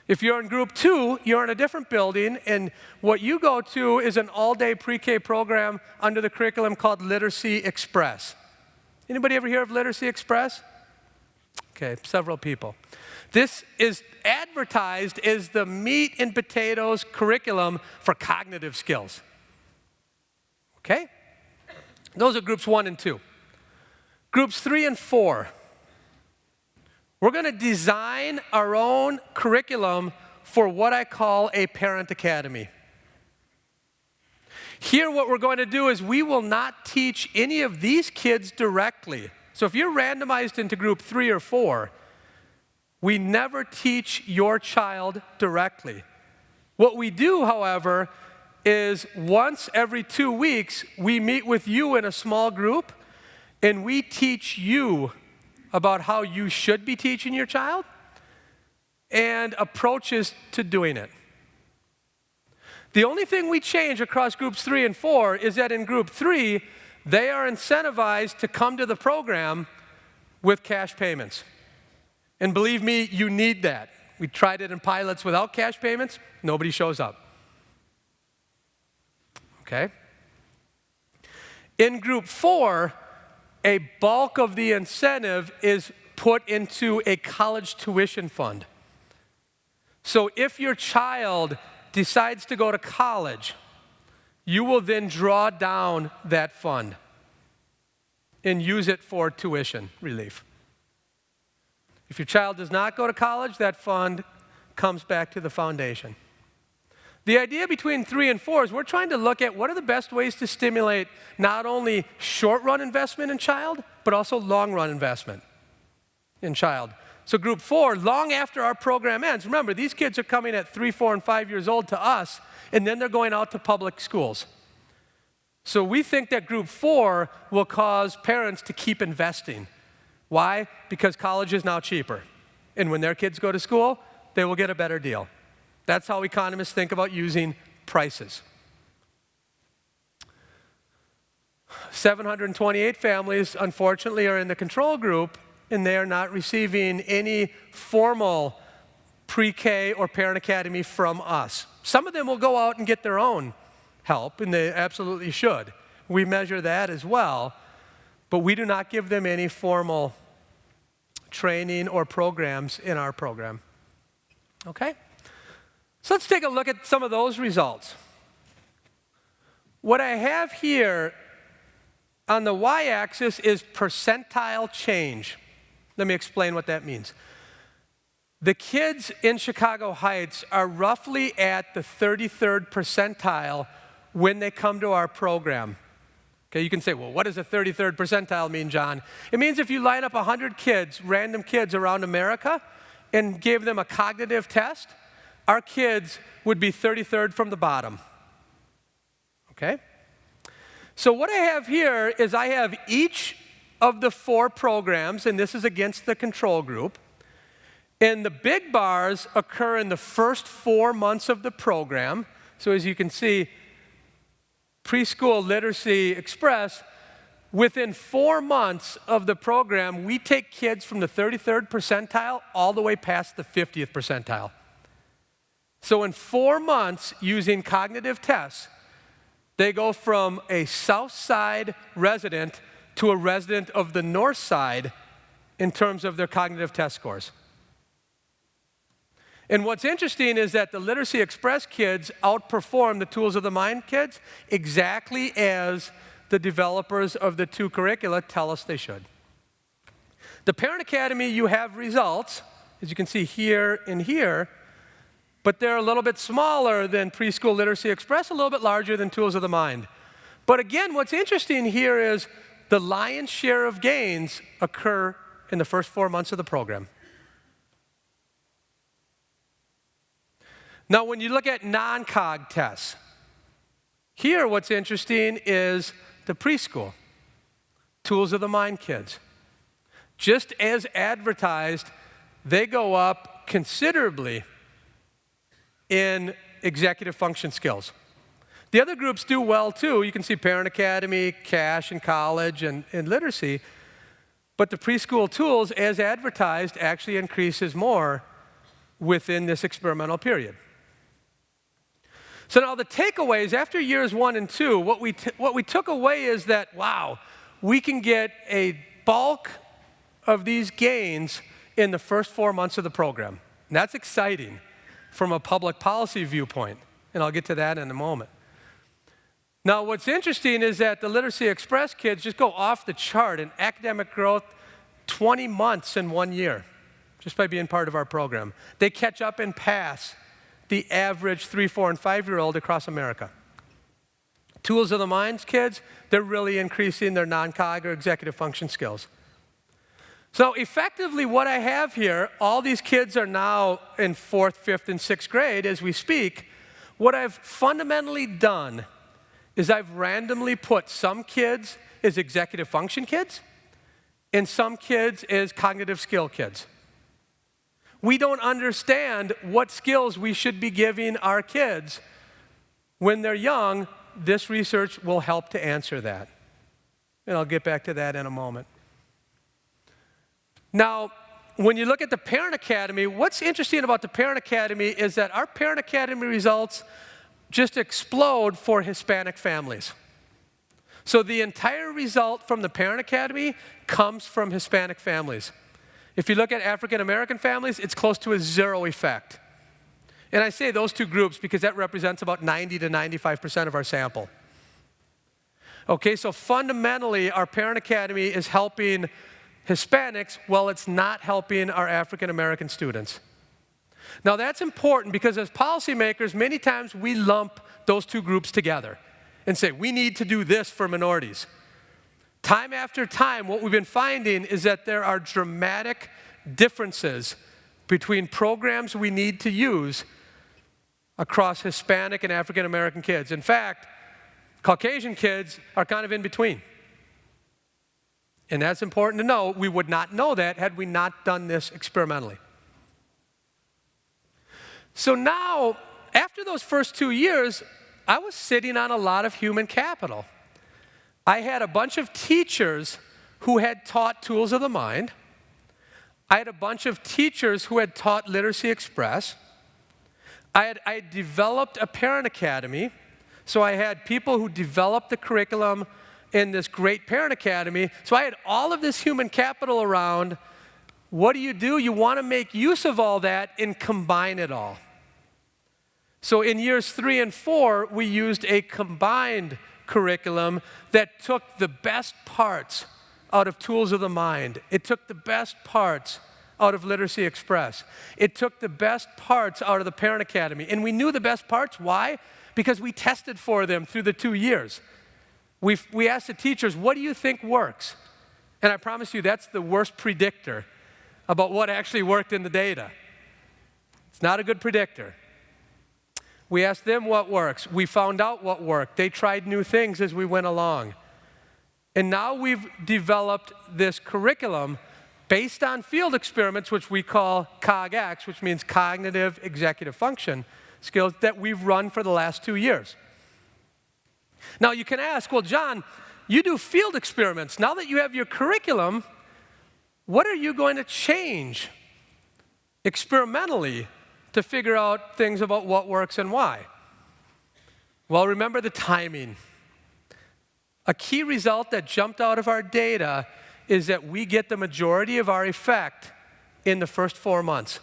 If you're in group two, you're in a different building, and what you go to is an all-day pre-K program under the curriculum called Literacy Express. Anybody ever hear of Literacy Express? Okay, several people. This is advertised as the meat and potatoes curriculum for cognitive skills. Okay? Those are groups one and two. Groups three and four. We're going to design our own curriculum for what I call a parent academy. Here, what we're going to do is we will not teach any of these kids directly. So if you're randomized into group three or four, we never teach your child directly. What we do, however, is once every two weeks, we meet with you in a small group and we teach you about how you should be teaching your child and approaches to doing it. The only thing we change across groups three and four is that in group three, they are incentivized to come to the program with cash payments. And believe me, you need that. We tried it in pilots without cash payments, nobody shows up. Okay? In group four, a bulk of the incentive is put into a college tuition fund. So if your child decides to go to college, you will then draw down that fund and use it for tuition relief. If your child does not go to college, that fund comes back to the foundation. The idea between three and four is we're trying to look at what are the best ways to stimulate not only short run investment in child, but also long run investment in child. So, group four, long after our program ends, remember, these kids are coming at three, four, and five years old to us, and then they're going out to public schools. So, we think that group four will cause parents to keep investing. Why? Because college is now cheaper. And when their kids go to school, they will get a better deal. That's how economists think about using prices. 728 families, unfortunately, are in the control group, and they are not receiving any formal pre-K or parent academy from us. Some of them will go out and get their own help, and they absolutely should. We measure that as well, but we do not give them any formal training or programs in our program. Okay? So let's take a look at some of those results. What I have here on the y-axis is percentile change. Let me explain what that means. The kids in Chicago Heights are roughly at the 33rd percentile when they come to our program. Okay, you can say, well, what does a 33rd percentile mean, John? It means if you line up 100 kids, random kids around America, and gave them a cognitive test, our kids would be 33rd from the bottom. Okay? So what I have here is I have each of the four programs, and this is against the control group. And the big bars occur in the first four months of the program. So as you can see, Preschool Literacy Express, within four months of the program, we take kids from the 33rd percentile all the way past the 50th percentile. So in four months, using cognitive tests, they go from a south side resident to a resident of the north side in terms of their cognitive test scores. And what's interesting is that the Literacy Express kids outperform the Tools of the Mind kids exactly as the developers of the two curricula tell us they should. The Parent Academy, you have results, as you can see here and here, but they're a little bit smaller than Preschool Literacy Express, a little bit larger than Tools of the Mind. But again, what's interesting here is the lion's share of gains occur in the first four months of the program. Now, when you look at non-cog tests, here what's interesting is the preschool. Tools of the Mind kids. Just as advertised, they go up considerably in executive function skills. The other groups do well too. You can see Parent Academy, Cash, and college, and, and literacy. But the preschool tools, as advertised, actually increases more within this experimental period. So now the takeaways after years one and two, what we, what we took away is that, wow, we can get a bulk of these gains in the first four months of the program. And that's exciting from a public policy viewpoint, and I'll get to that in a moment. Now, what's interesting is that the Literacy Express kids just go off the chart in academic growth 20 months in one year, just by being part of our program. They catch up and pass the average three, four, and five-year-old across America. Tools of the Minds kids, they're really increasing their non-cog or executive function skills. So effectively what I have here, all these kids are now in fourth, fifth, and sixth grade as we speak. What I've fundamentally done is I've randomly put some kids as executive function kids and some kids as cognitive skill kids. We don't understand what skills we should be giving our kids when they're young. This research will help to answer that. And I'll get back to that in a moment. Now, when you look at the Parent Academy, what's interesting about the Parent Academy is that our Parent Academy results just explode for Hispanic families. So the entire result from the Parent Academy comes from Hispanic families. If you look at African American families, it's close to a zero effect. And I say those two groups because that represents about 90 to 95% of our sample. Okay, so fundamentally, our Parent Academy is helping Hispanics while it's not helping our African American students. Now that's important because as policymakers, many times we lump those two groups together and say, we need to do this for minorities. Time after time, what we've been finding is that there are dramatic differences between programs we need to use across Hispanic and African American kids. In fact, Caucasian kids are kind of in between. And that's important to know. We would not know that had we not done this experimentally. So now, after those first two years, I was sitting on a lot of human capital. I had a bunch of teachers who had taught Tools of the Mind. I had a bunch of teachers who had taught Literacy Express. I had, I had developed a parent academy. So I had people who developed the curriculum in this great parent academy. So I had all of this human capital around. What do you do? You want to make use of all that and combine it all. So in years three and four, we used a combined curriculum that took the best parts out of Tools of the Mind. It took the best parts out of Literacy Express. It took the best parts out of the Parent Academy. And we knew the best parts. Why? Because we tested for them through the two years. We we asked the teachers, what do you think works? And I promise you, that's the worst predictor about what actually worked in the data. It's not a good predictor. We asked them what works. We found out what worked. They tried new things as we went along. And now we've developed this curriculum based on field experiments, which we call COGX, which means cognitive executive function skills, that we've run for the last two years. Now you can ask, well, John, you do field experiments. Now that you have your curriculum, what are you going to change experimentally to figure out things about what works and why? Well, remember the timing. A key result that jumped out of our data is that we get the majority of our effect in the first four months.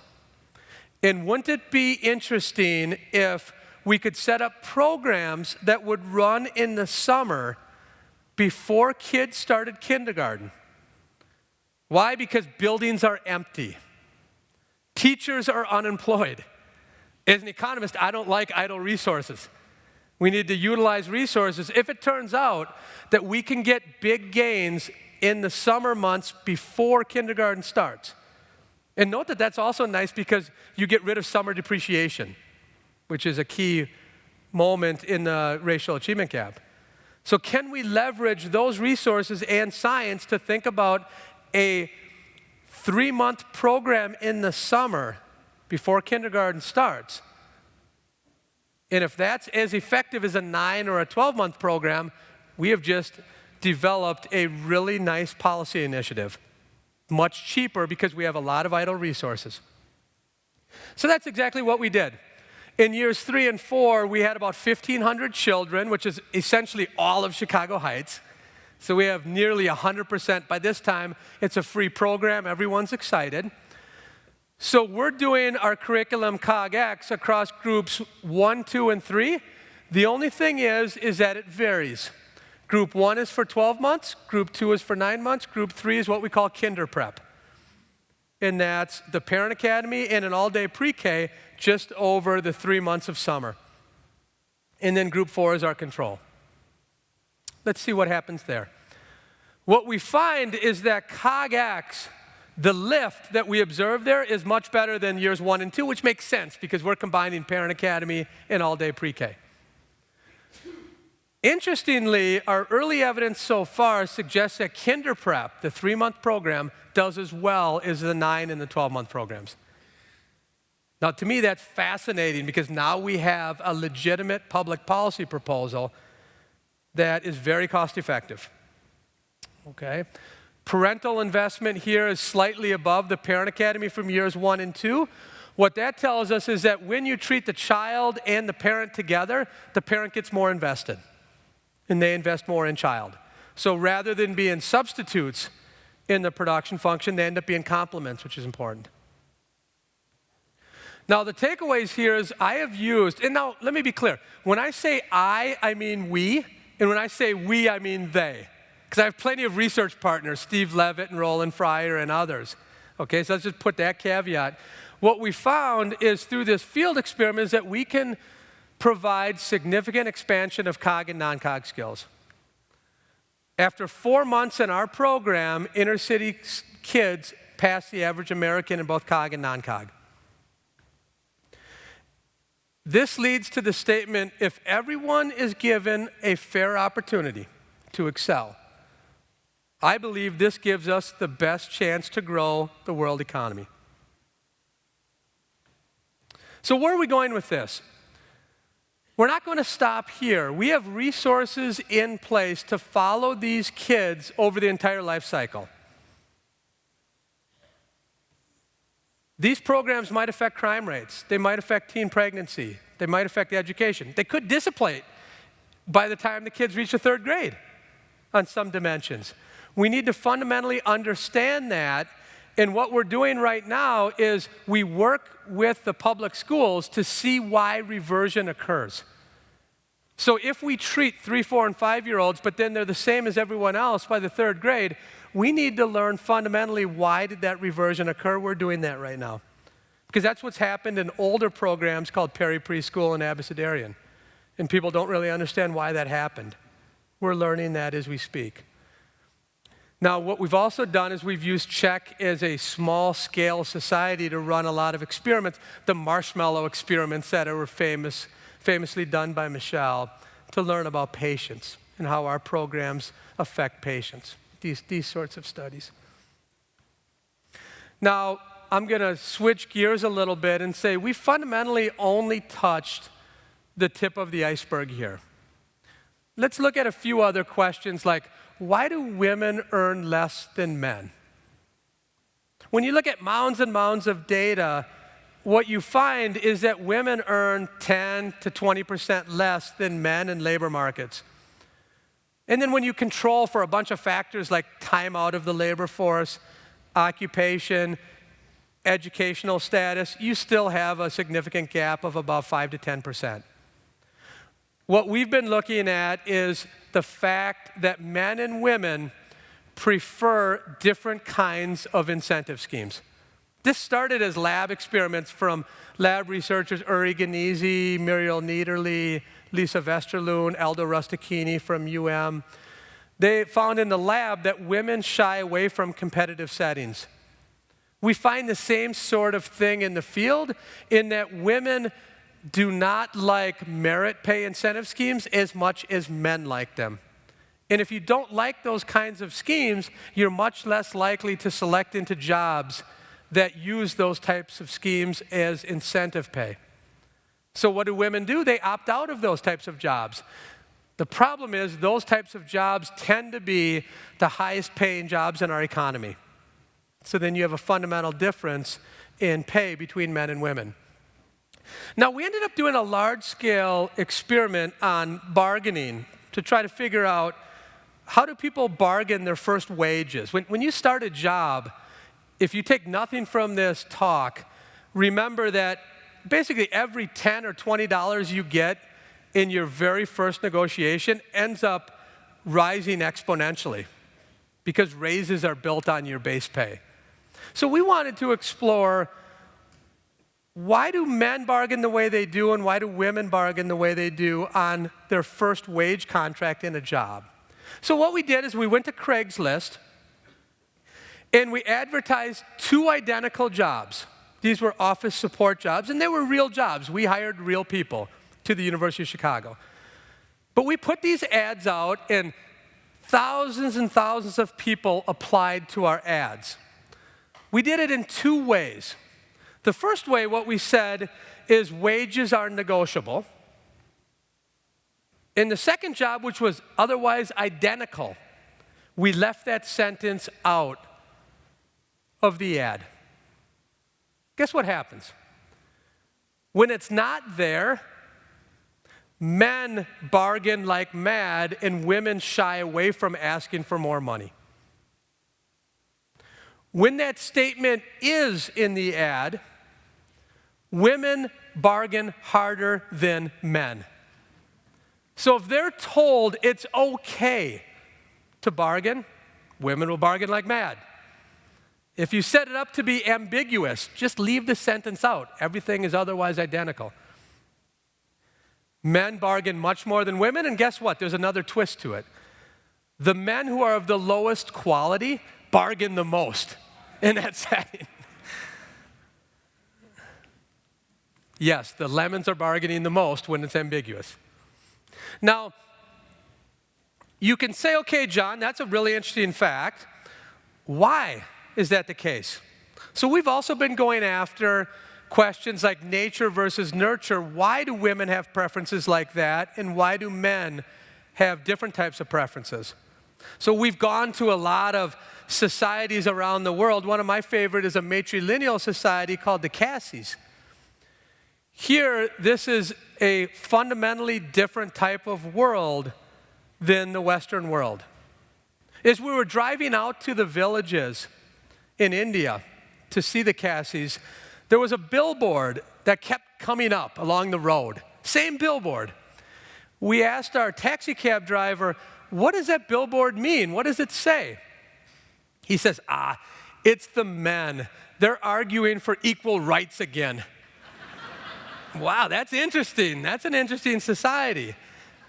And wouldn't it be interesting if we could set up programs that would run in the summer before kids started kindergarten? Why? Because buildings are empty. Teachers are unemployed. As an economist, I don't like idle resources. We need to utilize resources. If it turns out that we can get big gains in the summer months before kindergarten starts, and note that that's also nice because you get rid of summer depreciation, which is a key moment in the racial achievement gap. So, can we leverage those resources and science to think about a three month program in the summer before kindergarten starts? And if that's as effective as a nine or a 12 month program, we have just developed a really nice policy initiative. Much cheaper because we have a lot of idle resources. So that's exactly what we did. In years three and four, we had about 1,500 children, which is essentially all of Chicago Heights. So we have nearly 100%. By this time, it's a free program. Everyone's excited. So we're doing our curriculum COGX across groups one, two, and three. The only thing is, is that it varies. Group one is for 12 months, group two is for nine months, group three is what we call kinder prep and that's the Parent Academy and an all-day pre-K just over the three months of summer. And then group four is our control. Let's see what happens there. What we find is that COGX, the lift that we observe there is much better than years one and two, which makes sense because we're combining Parent Academy and all-day pre-K. Interestingly, our early evidence so far suggests that Kinder Prep, the three-month program, does as well as the nine and the 12-month programs. Now, to me, that's fascinating because now we have a legitimate public policy proposal that is very cost effective. Okay? Parental investment here is slightly above the Parent Academy from years one and two. What that tells us is that when you treat the child and the parent together, the parent gets more invested and they invest more in child. So rather than being substitutes, in the production function. They end up being complements, which is important. Now, the takeaways here is I have used, and now let me be clear. When I say I, I mean we, and when I say we, I mean they. Because I have plenty of research partners, Steve Levitt and Roland Fryer and others. Okay, so let's just put that caveat. What we found is through this field experiment is that we can provide significant expansion of COG and non-COG skills. After four months in our program, inner city kids pass the average American in both COG and non COG. This leads to the statement if everyone is given a fair opportunity to excel, I believe this gives us the best chance to grow the world economy. So, where are we going with this? We're not going to stop here. We have resources in place to follow these kids over the entire life cycle. These programs might affect crime rates. They might affect teen pregnancy. They might affect education. They could dissipate by the time the kids reach the third grade on some dimensions. We need to fundamentally understand that. And what we're doing right now is we work with the public schools to see why reversion occurs. So if we treat three, four, and five year olds, but then they're the same as everyone else by the third grade, we need to learn fundamentally why did that reversion occur. We're doing that right now. Because that's what's happened in older programs called Perry Preschool and Abecedarian. And people don't really understand why that happened. We're learning that as we speak. Now, what we've also done is we've used CHECC as a small scale society to run a lot of experiments, the marshmallow experiments that were famous, famously done by Mischel, to learn about patience and how our programs affect patience, these, these sorts of studies. Now, I'm going to switch gears a little bit and say we fundamentally only touched the tip of the iceberg here. Let's look at a few other questions like why do women earn less than men? When you look at mounds and mounds of data, what you find is that women earn 10 to 20% less than men in labor markets. And then when you control for a bunch of factors like time out of the labor force, occupation, educational status, you still have a significant gap of about 5 to 10%. What we've been looking at is the fact that men and women prefer different kinds of incentive schemes. This started as lab experiments from lab researchers Uri Gneezy, Muriel Niederle, Lise Vesterlund, Aldo Rustichini from UM. They found in the lab that women shy away from competitive settings. We find the same sort of thing in the field in that women do not like merit pay incentive schemes as much as men like them. And if you don't like those kinds of schemes, you're much less likely to select into jobs that use those types of schemes as incentive pay. So what do women do? They opt out of those types of jobs. The problem is those types of jobs tend to be the highest paying jobs in our economy. So then you have a fundamental difference in pay between men and women. Now, we ended up doing a large scale experiment on bargaining to try to figure out how do people bargain their first wages? When, when you start a job, if you take nothing from this talk, remember that basically every 10 or $20 you get in your very first negotiation ends up rising exponentially because raises are built on your base pay. So we wanted to explore why do men bargain the way they do and why do women bargain the way they do on their first wage contract in a job? So what we did is we went to Craigslist and we advertised two identical jobs. These were office support jobs and they were real jobs. We hired real people to the University of Chicago. But we put these ads out and thousands and thousands of people applied to our ads. We did it in two ways. The first way, what we said is wages are negotiable. In the second job, which was otherwise identical, we left that sentence out of the ad. Guess what happens? When it's not there, men bargain like mad and women shy away from asking for more money. When that statement is in the ad, Women bargain harder than men. So if they're told it's okay to bargain, women will bargain like mad. If you set it up to be ambiguous, just leave the sentence out. Everything is otherwise identical. Men bargain much more than women, and guess what? There's another twist to it. The men who are of the lowest quality bargain the most in that setting. Yes, the lemons are bargaining the most when it's ambiguous. Now, you can say, okay, John, that's a really interesting fact. Why is that the case? So we've also been going after questions like nature versus nurture. Why do women have preferences like that, and why do men have different types of preferences? So we've gone to a lot of societies around the world. One of my favorite is a matrilineal society called the Khasis. Here, this is a fundamentally different type of world than the Western world. As we were driving out to the villages in India to see the Khasis, there was a billboard that kept coming up along the road. Same billboard. We asked our taxi cab driver, what does that billboard mean? What does it say? He says, ah, it's the men. They're arguing for equal rights again. Wow, that's interesting. That's an interesting society.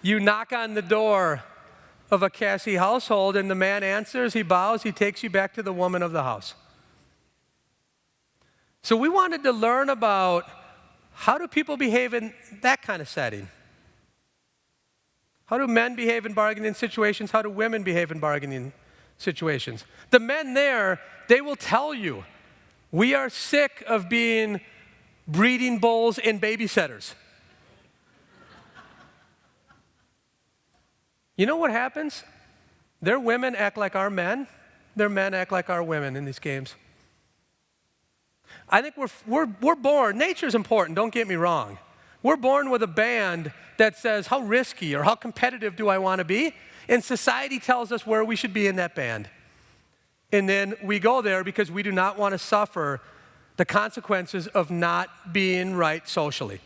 You knock on the door of a Khasi household, and the man answers, he bows, he takes you back to the woman of the house. So we wanted to learn about how do people behave in that kind of setting? How do men behave in bargaining situations? How do women behave in bargaining situations? The men there, they will tell you, we are sick of being breeding bulls, and babysitters. You know what happens? Their women act like our men, their men act like our women in these games. I think we're, we're, we're born, nature's important, don't get me wrong. We're born with a band that says, how risky or how competitive do I want to be? And society tells us where we should be in that band. And then we go there because we do not want to suffer the consequences of not being right socially.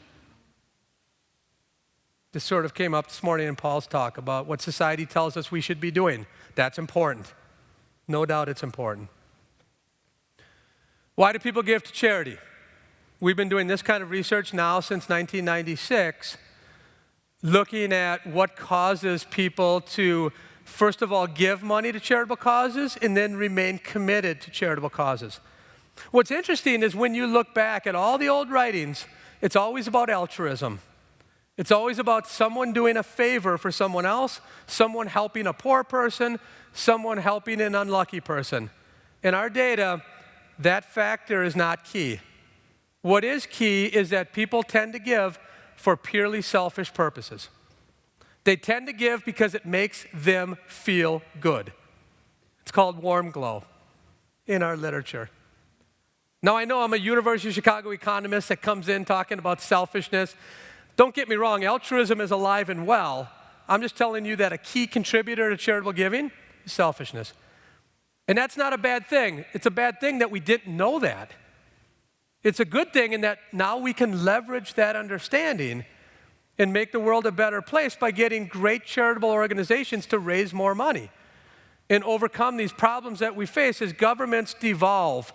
This sort of came up this morning in Paul's talk about what society tells us we should be doing. That's important. No doubt it's important. Why do people give to charity? We've been doing this kind of research now since 1996, looking at what causes people to, first of all, give money to charitable causes and then remain committed to charitable causes. What's interesting is when you look back at all the old writings, it's always about altruism. It's always about someone doing a favor for someone else, someone helping a poor person, someone helping an unlucky person. In our data, that factor is not key. What is key is that people tend to give for purely selfish purposes. They tend to give because it makes them feel good. It's called warm glow in our literature. Now, I know I'm a University of Chicago economist that comes in talking about selfishness. Don't get me wrong, altruism is alive and well. I'm just telling you that a key contributor to charitable giving is selfishness. And that's not a bad thing. It's a bad thing that we didn't know that. It's a good thing in that now we can leverage that understanding and make the world a better place by getting great charitable organizations to raise more money and overcome these problems that we face as governments devolve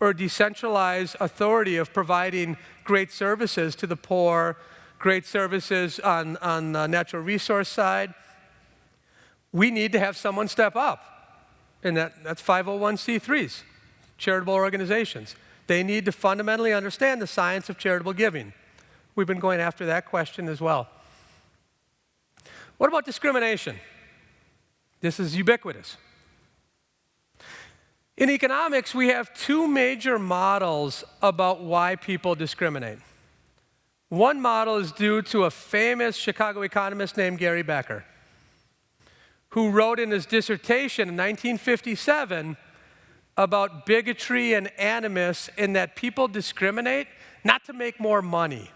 or decentralize authority of providing great services to the poor, great services on, on the natural resource side. We need to have someone step up, and that, that's 501c3s, charitable organizations. They need to fundamentally understand the science of charitable giving. We've been going after that question as well. What about discrimination? This is ubiquitous. In economics, we have two major models about why people discriminate. One model is due to a famous Chicago economist named Gary Becker, who wrote in his dissertation in 1957 about bigotry and animus in that people discriminate not to make more money.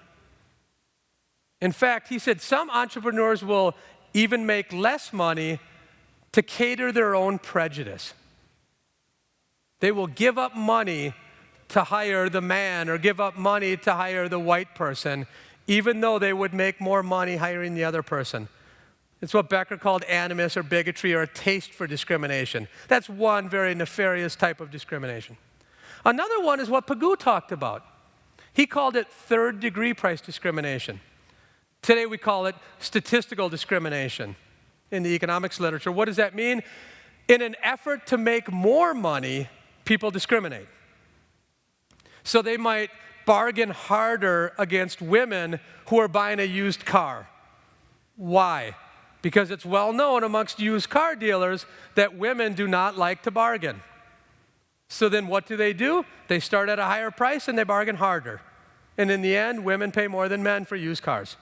In fact, he said some entrepreneurs will even make less money to cater their own prejudice. They will give up money to hire the man or give up money to hire the white person, even though they would make more money hiring the other person. It's what Becker called animus or bigotry or a taste for discrimination. That's one very nefarious type of discrimination. Another one is what Pigou talked about. He called it third degree price discrimination. Today we call it statistical discrimination in the economics literature. What does that mean? In an effort to make more money, people discriminate. So they might bargain harder against women who are buying a used car. Why? Because it's well known amongst used car dealers that women do not like to bargain. So then what do they do? They start at a higher price and they bargain harder. And in the end, women pay more than men for used cars.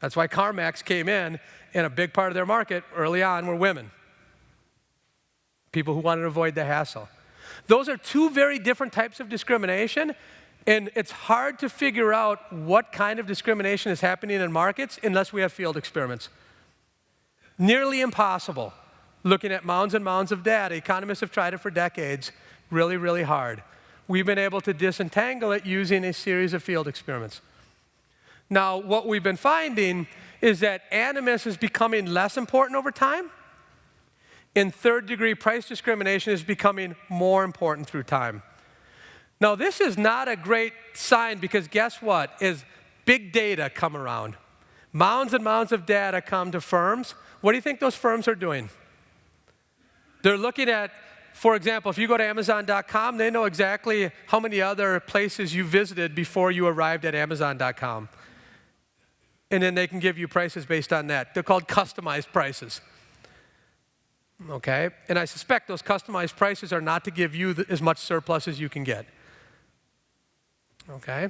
That's why CarMax came in, and a big part of their market early on were women. People who wanted to avoid the hassle. Those are two very different types of discrimination, and it's hard to figure out what kind of discrimination is happening in markets unless we have field experiments. Nearly impossible. Looking at mounds and mounds of data, economists have tried it for decades, really, really hard. We've been able to disentangle it using a series of field experiments. Now, what we've been finding is that animus is becoming less important over time, and third degree price discrimination is becoming more important through time. Now, this is not a great sign because guess what? Is big data come around. Mounds and mounds of data come to firms. What do you think those firms are doing? They're looking at, for example, if you go to Amazon.com, they know exactly how many other places you visited before you arrived at Amazon.com and then they can give you prices based on that. They're called customized prices. Okay? And I suspect those customized prices are not to give you the, as much surplus as you can get. Okay?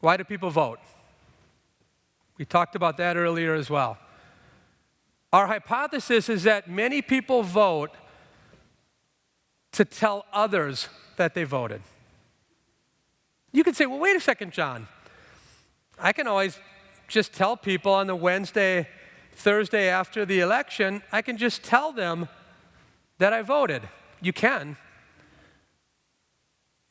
Why do people vote? We talked about that earlier as well. Our hypothesis is that many people vote to tell others that they voted. You could say, well, wait a second, John. I can always just tell people on the Wednesday, Thursday after the election, I can just tell them that I voted. You can.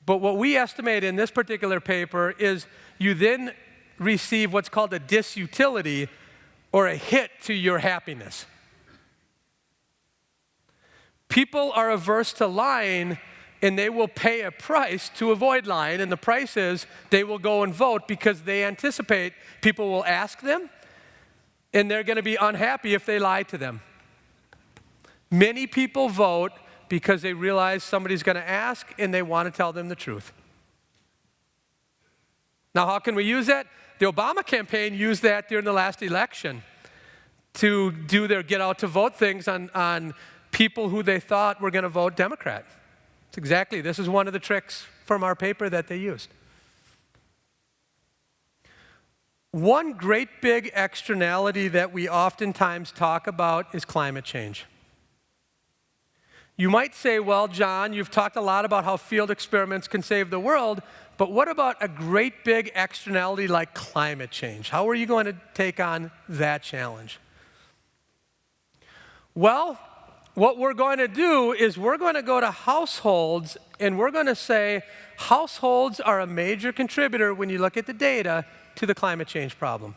But what we estimate in this particular paper is you then receive what's called a disutility or a hit to your happiness. People are averse to lying and they will pay a price to avoid lying. And the price is they will go and vote because they anticipate people will ask them and they're going to be unhappy if they lie to them. Many people vote because they realize somebody's going to ask and they want to tell them the truth. Now, how can we use that? The Obama campaign used that during the last election to do their get out to vote things on, on people who they thought were going to vote Democrat. It's exactly, this is one of the tricks from our paper that they used. One great big externality that we oftentimes talk about is climate change. You might say, well, John, you've talked a lot about how field experiments can save the world, but what about a great big externality like climate change? How are you going to take on that challenge? Well, what we're going to do is we're going to go to households and we're going to say households are a major contributor when you look at the data to the climate change problem.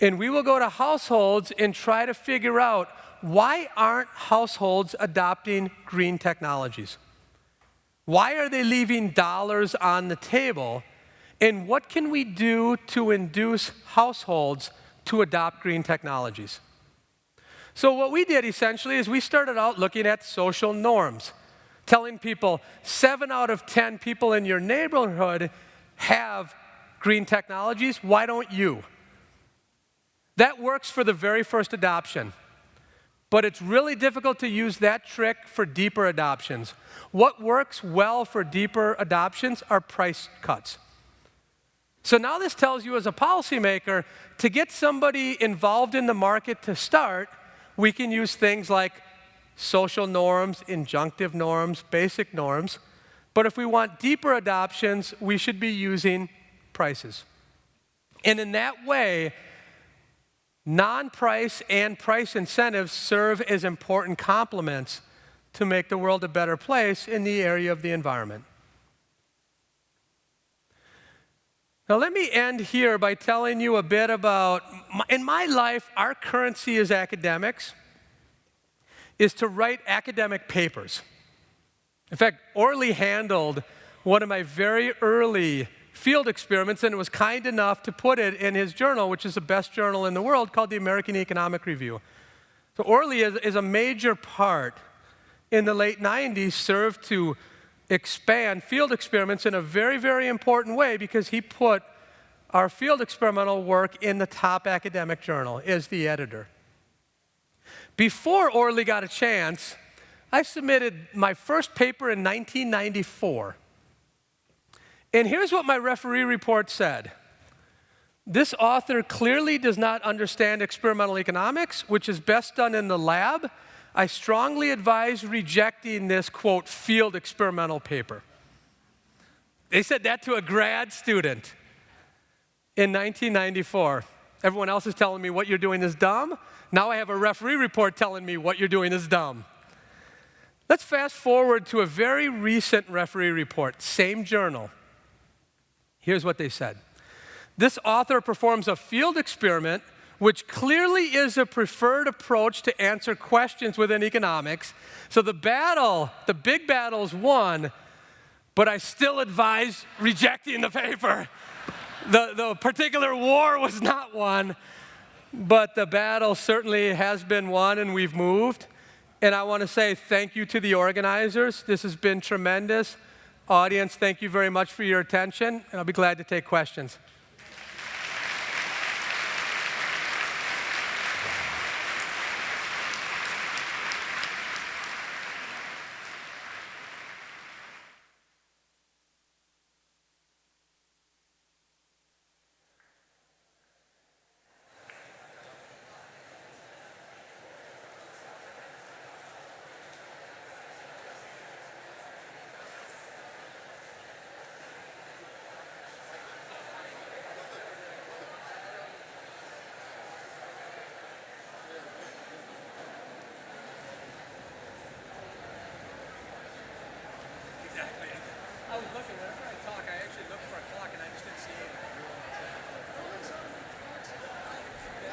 And we will go to households and try to figure out why aren't households adopting green technologies? Why are they leaving dollars on the table? And what can we do to induce households to adopt green technologies? So what we did essentially is we started out looking at social norms, telling people seven out of 10 people in your neighborhood have green technologies, why don't you? That works for the very first adoption. But it's really difficult to use that trick for deeper adoptions. What works well for deeper adoptions are price cuts. So now this tells you as a policymaker, to get somebody involved in the market to start, we can use things like social norms, injunctive norms, basic norms. But if we want deeper adoptions, we should be using prices. And in that way, non-price and price incentives serve as important complements to make the world a better place in the area of the environment. Now, let me end here by telling you a bit about, in my life, our currency as academics is to write academic papers. In fact, Orley handled one of my very early field experiments and was kind enough to put it in his journal, which is the best journal in the world, called the American Economic Review. So Orley is, is a major part in the late 90s, served to expand field experiments in a very, very important way because he put our field experimental work in the top academic journal as the editor. Before Orley got a chance, I submitted my first paper in 1994. And here's what my referee report said. This author clearly does not understand experimental economics, which is best done in the lab. I strongly advise rejecting this, quote, field experimental paper. They said that to a grad student in 1994. Everyone else is telling me what you're doing is dumb. Now I have a referee report telling me what you're doing is dumb. Let's fast forward to a very recent referee report, same journal. Here's what they said. This author performs a field experiment which clearly is a preferred approach to answer questions within economics. So the battle, the big battle is won, but I still advise rejecting the paper. The, the particular war was not won, but the battle certainly has been won and we've moved. And I want to say thank you to the organizers. This has been tremendous. Audience, thank you very much for your attention, and I'll be glad to take questions.